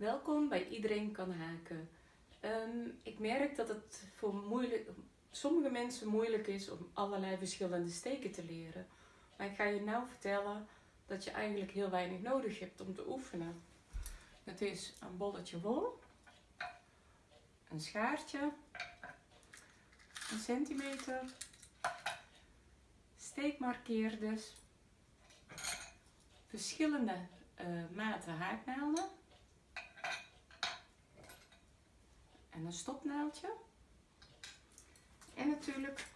Welkom bij Iedereen kan haken. Ehm, ik merk dat het voor moeilijk, sommige mensen moeilijk is om allerlei verschillende steken te leren. Maar ik ga je nou vertellen dat je eigenlijk heel weinig nodig hebt om te oefenen. Het is een bolletje wol, een schaartje, een centimeter, steekmarkeerders, verschillende uh, maten haaknaalden een stopnaaldje. En natuurlijk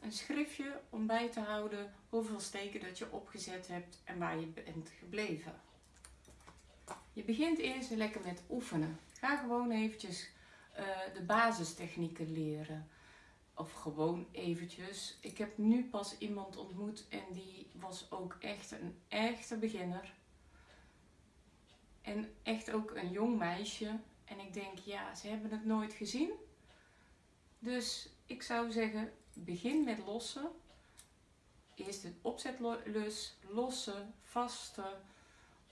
een schriftje om bij te houden hoeveel steken dat je opgezet hebt en waar je bent gebleven. Je begint eerst lekker met oefenen. Ga gewoon eventjes uh, de basistechnieken leren. Of gewoon eventjes. Ik heb nu pas iemand ontmoet en die was ook echt een echte beginner. En echt ook een jong meisje. En ik denk, ja, ze hebben het nooit gezien. Dus ik zou zeggen, begin met lossen. Eerst het opzetlus, lossen, vasten,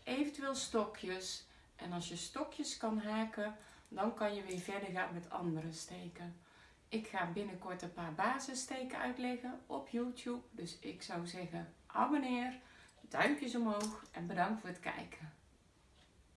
eventueel stokjes. En als je stokjes kan haken, dan kan je weer verder gaan met andere steken. Ik ga binnenkort een paar basissteken uitleggen op YouTube. Dus ik zou zeggen, abonneer, duimpjes omhoog en bedankt voor het kijken.